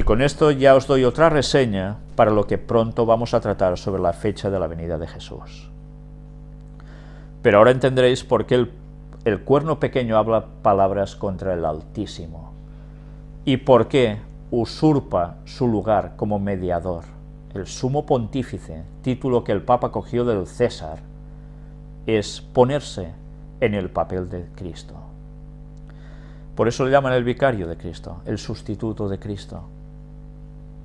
Y con esto ya os doy otra reseña para lo que pronto vamos a tratar sobre la fecha de la venida de Jesús. Pero ahora entenderéis por qué el, cuerno pequeño habla palabras contra el Altísimo y por qué usurpa su lugar como mediador, el sumo pontífice, título que el Papa cogió del César, es ponerse en el papel de Cristo. Por eso le llaman el vicario de Cristo, el sustituto de Cristo,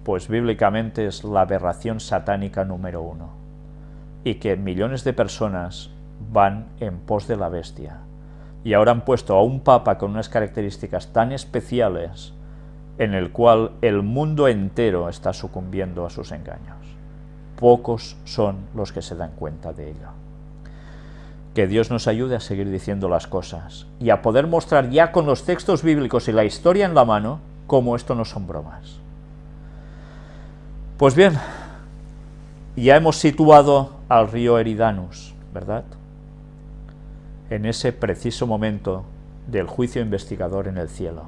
pues bíblicamente es la aberración satánica número uno, y que millones de personas van en pos de la bestia, y ahora han puesto a un papa con unas características tan especiales en el cual el mundo entero está sucumbiendo a sus engaños. Pocos son los que se dan cuenta de ello. Que Dios nos ayude a seguir diciendo las cosas y a poder mostrar ya con los textos bíblicos y la historia en la mano cómo esto no son bromas. Pues bien, ya hemos situado al río Eridanus, ¿verdad? En ese preciso momento del juicio investigador en el cielo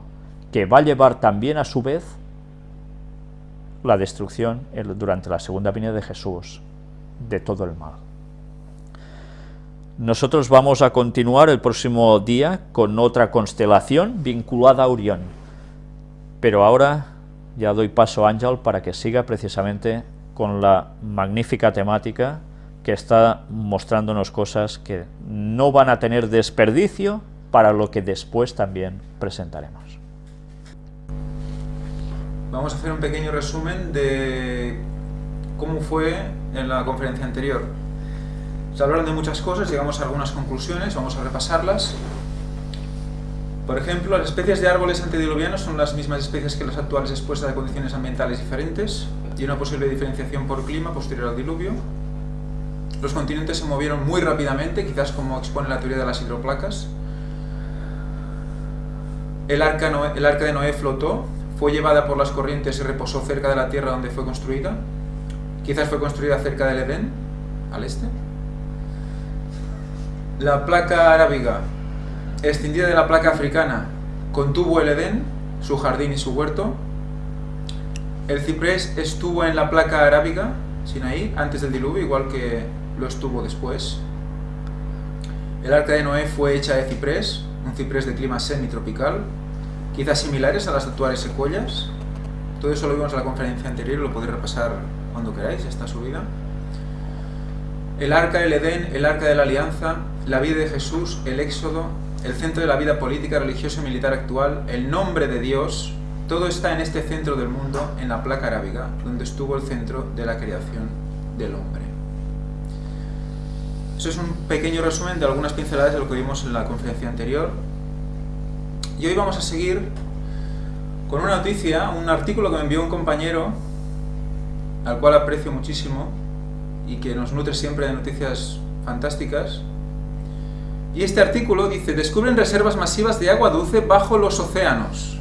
que va a llevar también a su vez la destrucción durante la segunda venida de Jesús de todo el mal. Nosotros vamos a continuar el próximo día con otra constelación vinculada a Orión, pero ahora ya doy paso a Ángel para que siga precisamente con la magnífica temática que está mostrándonos cosas que no van a tener desperdicio para lo que después también presentaremos. Vamos a hacer un pequeño resumen de cómo fue en la conferencia anterior. Se hablaron de muchas cosas, llegamos a algunas conclusiones, vamos a repasarlas. Por ejemplo, las especies de árboles antediluvianos son las mismas especies que las actuales expuestas a condiciones ambientales diferentes y una posible diferenciación por clima posterior al diluvio. Los continentes se movieron muy rápidamente, quizás como expone la teoría de las hidroplacas. El arca, el arca de Noé flotó, fue llevada por las corrientes y reposó cerca de la tierra donde fue construida. Quizás fue construida cerca del Edén, al este. La placa arábiga, extendida de la placa africana, contuvo el Edén, su jardín y su huerto. El ciprés estuvo en la placa arábiga, Sinaí, antes del diluvio, igual que lo estuvo después. El arca de Noé fue hecha de ciprés, un ciprés de clima semitropical, quizás similares a las actuales secuoyas. Todo eso lo vimos en la conferencia anterior, lo podéis repasar cuando queráis, está subida. El arca del Edén, el arca de la alianza, la vida de Jesús, el éxodo, el centro de la vida política, religiosa y militar actual, el nombre de Dios, todo está en este centro del mundo, en la placa arábiga, donde estuvo el centro de la creación del hombre. Eso es un pequeño resumen de algunas pinceladas de lo que vimos en la conferencia anterior. Y hoy vamos a seguir con una noticia, un artículo que me envió un compañero, al cual aprecio muchísimo, y que nos nutre siempre de noticias fantásticas. Y este artículo dice, descubren reservas masivas de agua dulce bajo los océanos.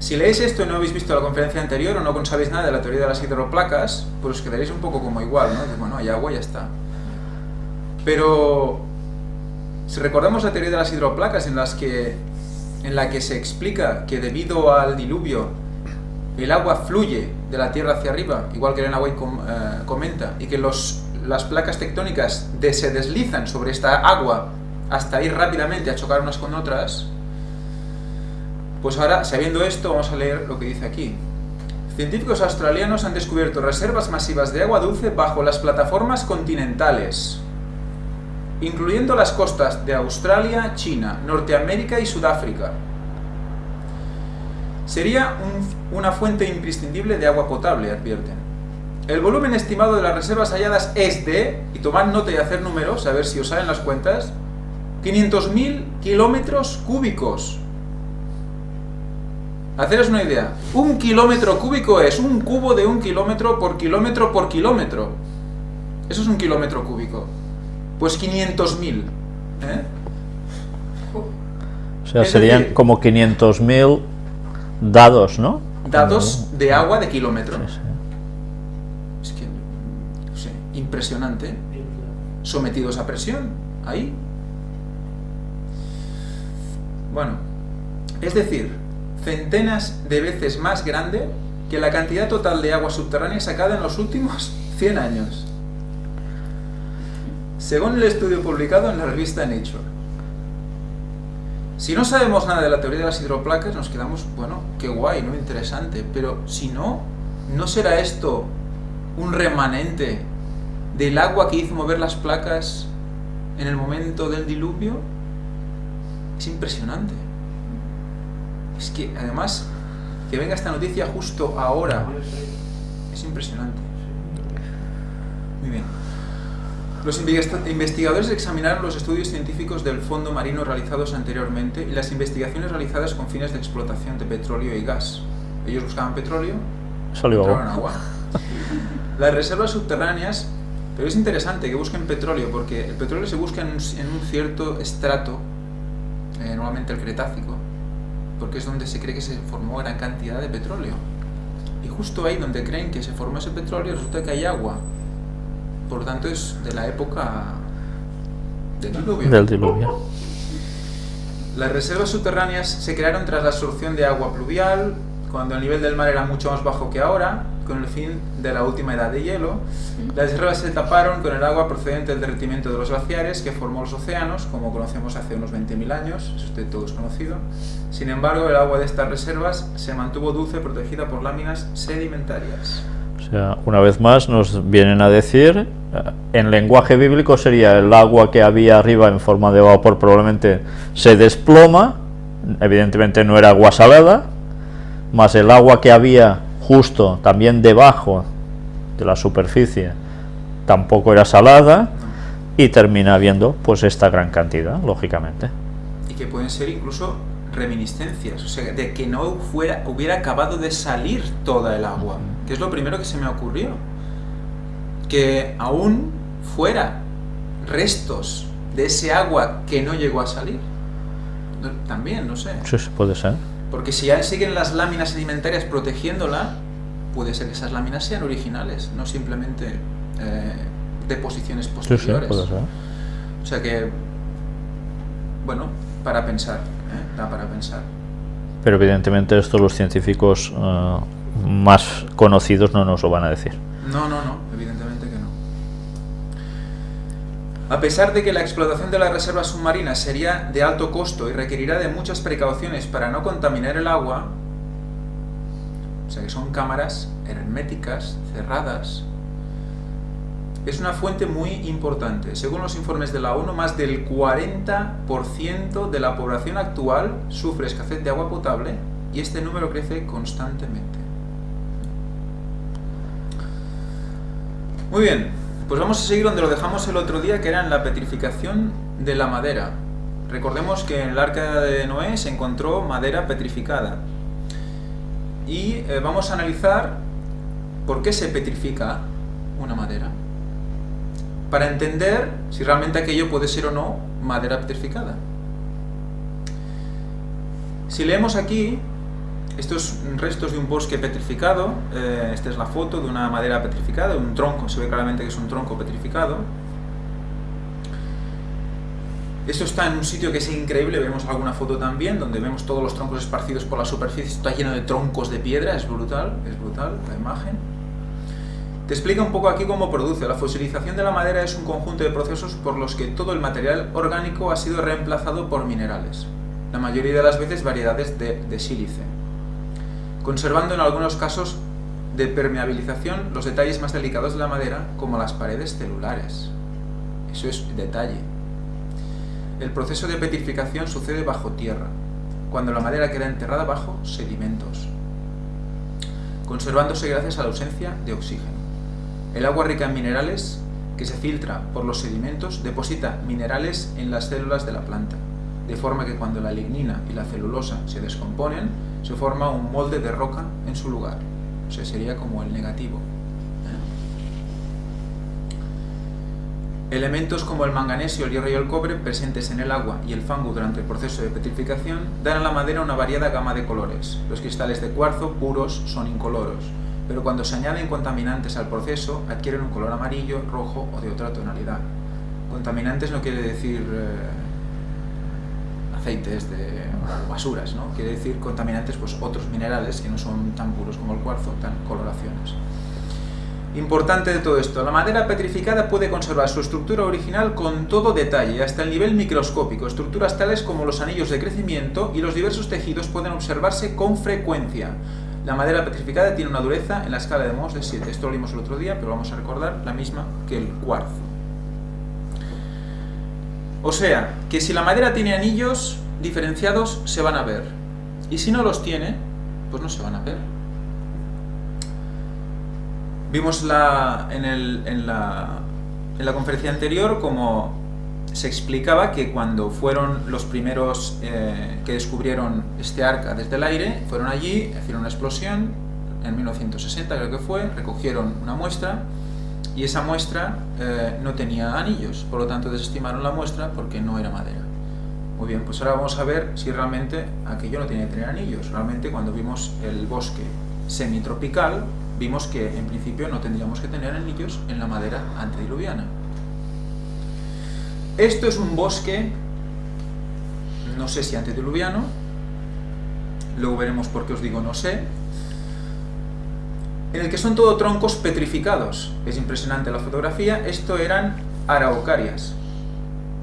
Si leéis esto y no habéis visto la conferencia anterior o no sabéis nada de la teoría de las hidroplacas, pues os quedaréis un poco como igual, ¿no? bueno, hay agua y ya está. Pero si recordamos la teoría de las hidroplacas en, las que, en la que se explica que debido al diluvio el agua fluye de la Tierra hacia arriba, igual que Elena White eh, comenta, y que los, las placas tectónicas se deslizan sobre esta agua hasta ir rápidamente a chocar unas con otras, pues ahora, sabiendo esto, vamos a leer lo que dice aquí. Científicos australianos han descubierto reservas masivas de agua dulce bajo las plataformas continentales incluyendo las costas de Australia, China, Norteamérica y Sudáfrica. Sería una fuente imprescindible de agua potable, advierten. El volumen estimado de las reservas halladas es de, y tomad nota y hacer números, a ver si os salen las cuentas, 500.000 kilómetros cúbicos. Haceros una idea, un kilómetro cúbico es un cubo de un kilómetro por kilómetro por kilómetro. Eso es un kilómetro cúbico. Pues 500.000. ¿eh? O sea, serían como 500.000 dados, ¿no? Dados de agua de kilómetro. No sé, impresionante. Sometidos a presión, ahí. Bueno, es decir, centenas de veces más grande que la cantidad total de agua subterránea sacada en los últimos 100 años. Según el estudio publicado en la revista Nature. Si no sabemos nada de la teoría de las hidroplacas, nos quedamos, bueno, qué guay, ¿no? Interesante. Pero si no, ¿no será esto un remanente del agua que hizo mover las placas en el momento del diluvio? Es impresionante. Es que, además, que venga esta noticia justo ahora, es impresionante. Muy bien. Los investigadores examinaron los estudios científicos del fondo marino realizados anteriormente y las investigaciones realizadas con fines de explotación de petróleo y gas. Ellos buscaban petróleo, Salió agua. agua. Las reservas subterráneas, pero es interesante que busquen petróleo porque el petróleo se busca en un, en un cierto estrato, eh, normalmente el Cretácico, porque es donde se cree que se formó gran cantidad de petróleo. Y justo ahí donde creen que se formó ese petróleo resulta que hay agua. Por lo tanto es de la época del diluvio. Del diluvio. Las reservas subterráneas se crearon tras la absorción de agua pluvial, cuando el nivel del mar era mucho más bajo que ahora, con el fin de la última edad de hielo. Las reservas se taparon con el agua procedente del derretimiento de los glaciares que formó los océanos, como conocemos hace unos 20.000 años, eso usted todo es conocido. Sin embargo, el agua de estas reservas se mantuvo dulce protegida por láminas sedimentarias. O sea, una vez más nos vienen a decir, eh, en lenguaje bíblico sería el agua que había arriba en forma de vapor probablemente se desploma, evidentemente no era agua salada, más el agua que había justo también debajo de la superficie tampoco era salada y termina habiendo pues esta gran cantidad, lógicamente. Y que pueden ser incluso reminiscencias, o sea, de que no fuera, hubiera acabado de salir toda el agua, que es lo primero que se me ocurrió. Que aún fuera restos de ese agua que no llegó a salir. También, no sé. Sí, puede ser. Porque si ya siguen las láminas sedimentarias protegiéndola, puede ser que esas láminas sean originales, no simplemente eh, deposiciones Sí, sí, posteriores. puede ser. O sea que, bueno, para pensar, ¿eh? da para pensar. Pero evidentemente esto los científicos eh, más conocidos no nos lo van a decir. No, no, no, evidentemente. A pesar de que la explotación de las reservas submarinas sería de alto costo y requerirá de muchas precauciones para no contaminar el agua, o sea que son cámaras herméticas, cerradas, es una fuente muy importante. Según los informes de la ONU, más del 40% de la población actual sufre escasez de agua potable y este número crece constantemente. Muy bien, pues vamos a seguir donde lo dejamos el otro día, que era en la petrificación de la madera. Recordemos que en el arca de Noé se encontró madera petrificada. Y eh, vamos a analizar por qué se petrifica una madera. Para entender si realmente aquello puede ser o no madera petrificada. Si leemos aquí, estos restos de un bosque petrificado, eh, esta es la foto de una madera petrificada, un tronco, se ve claramente que es un tronco petrificado. Esto está en un sitio que es increíble, vemos alguna foto también, donde vemos todos los troncos esparcidos por la superficie, está lleno de troncos de piedra, es brutal, es brutal la imagen. Te explica un poco aquí cómo produce. La fosilización de la madera es un conjunto de procesos por los que todo el material orgánico ha sido reemplazado por minerales, la mayoría de las veces variedades de, de sílice conservando en algunos casos de permeabilización los detalles más delicados de la madera, como las paredes celulares. Eso es detalle. El proceso de petrificación sucede bajo tierra, cuando la madera queda enterrada bajo sedimentos, conservándose gracias a la ausencia de oxígeno. El agua rica en minerales, que se filtra por los sedimentos, deposita minerales en las células de la planta, de forma que cuando la lignina y la celulosa se descomponen, se forma un molde de roca en su lugar. O sea, sería como el negativo. ¿eh? Elementos como el manganesio, el hierro y el cobre, presentes en el agua y el fango durante el proceso de petrificación, dan a la madera una variada gama de colores. Los cristales de cuarzo puros son incoloros, pero cuando se añaden contaminantes al proceso, adquieren un color amarillo, rojo o de otra tonalidad. Contaminantes no quiere decir... Eh, aceites de basuras, ¿no? Quiere decir contaminantes, pues otros minerales que no son tan puros como el cuarzo, tan coloraciones. Importante de todo esto, la madera petrificada puede conservar su estructura original con todo detalle, hasta el nivel microscópico. Estructuras tales como los anillos de crecimiento y los diversos tejidos pueden observarse con frecuencia. La madera petrificada tiene una dureza en la escala de Mohs de 7. Esto lo vimos el otro día, pero vamos a recordar la misma que el cuarzo. O sea, que si la madera tiene anillos diferenciados, se van a ver. Y si no los tiene, pues no se van a ver. Vimos la, en, en, la, en, la, conferencia anterior como se explicaba que cuando fueron los primeros eh, que descubrieron este arca desde el aire, fueron allí, hicieron una explosión, en 1960 creo que fue, recogieron una muestra y esa muestra eh, no tenía anillos, por lo tanto desestimaron la muestra porque no era madera. Muy bien, pues ahora vamos a ver si realmente aquello no tiene que tener anillos. Realmente cuando vimos el bosque semitropical, vimos que en principio no tendríamos que tener anillos en la madera antediluviana. Esto es un bosque, no sé si antediluviano, luego veremos por qué os digo no sé, en el que son todo troncos petrificados. Es impresionante la fotografía, esto eran araucarias.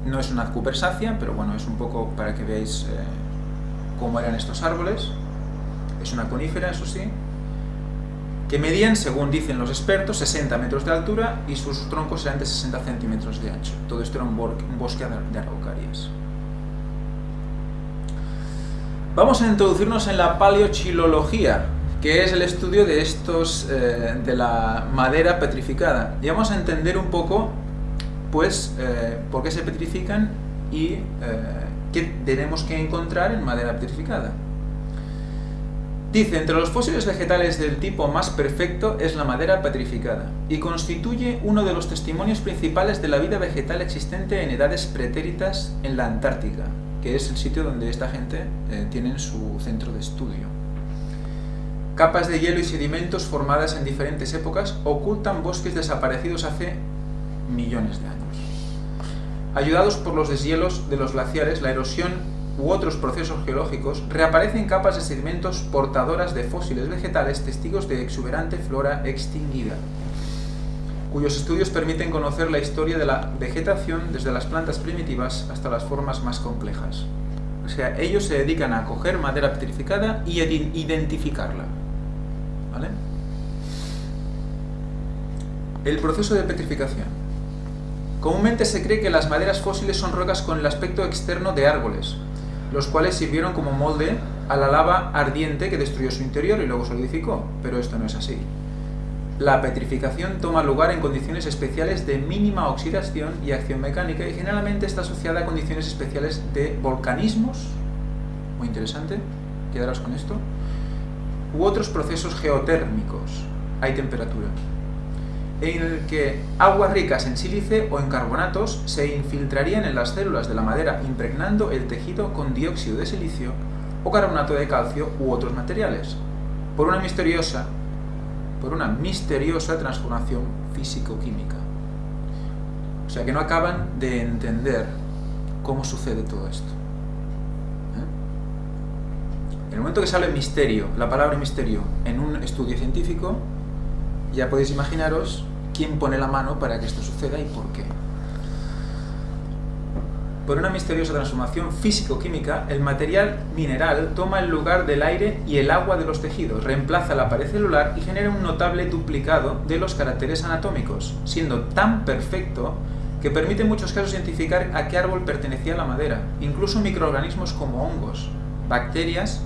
No es una cupersácea, pero bueno, es un poco para que veáis eh, cómo eran estos árboles. Es una conífera, eso sí, que medían, según dicen los expertos, 60 metros de altura y sus troncos eran de 60 centímetros de ancho. Todo esto era un, bosque de araucarias. Vamos a introducirnos en la paleochilología, que es el estudio de estos, eh, de la madera petrificada. Y vamos a entender un poco, pues, eh, por qué se petrifican y eh, qué tenemos que encontrar en madera petrificada. Dice, entre los fósiles vegetales del tipo más perfecto es la madera petrificada, y constituye uno de los testimonios principales de la vida vegetal existente en edades pretéritas en la Antártica, que es el sitio donde esta gente tiene su centro de estudio. Capas de hielo y sedimentos formadas en diferentes épocas ocultan bosques desaparecidos hace millones de años. Ayudados por los deshielos de los glaciares, la erosión u otros procesos geológicos, reaparecen capas de sedimentos portadoras de fósiles vegetales testigos de exuberante flora extinguida, cuyos estudios permiten conocer la historia de la vegetación desde las plantas primitivas hasta las formas más complejas. O sea, ellos se dedican a coger madera petrificada y identificarla. El proceso de petrificación. Comúnmente se cree que las maderas fósiles son rocas con el aspecto externo de árboles, los cuales sirvieron como molde a la lava ardiente que destruyó su interior y luego solidificó, pero esto no es así. La petrificación toma lugar en condiciones especiales de mínima oxidación y acción mecánica y generalmente está asociada a condiciones especiales de volcanismos, muy interesante, quedaros con esto, u otros procesos geotérmicos, hay temperatura en el que aguas ricas en sílice o en carbonatos se infiltrarían en las células de la madera impregnando el tejido con dióxido de silicio o carbonato de calcio u otros materiales, por una misteriosa, por una misteriosa transformación físico-química. O sea que no acaban de entender cómo sucede todo esto. En el momento que sale misterio, la palabra misterio, en un estudio científico, ya podéis imaginaros quién pone la mano para que esto suceda y por qué. Por una misteriosa transformación físico-química, el material mineral toma el lugar del aire y el agua de los tejidos, reemplaza la pared celular y genera un notable duplicado de los caracteres anatómicos, siendo tan perfecto que permite en muchos casos identificar a qué árbol pertenecía la madera, incluso microorganismos como hongos, bacterias,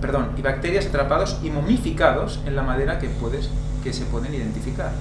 perdón, y bacterias atrapados y momificados en la madera que puedes que se pueden identificar.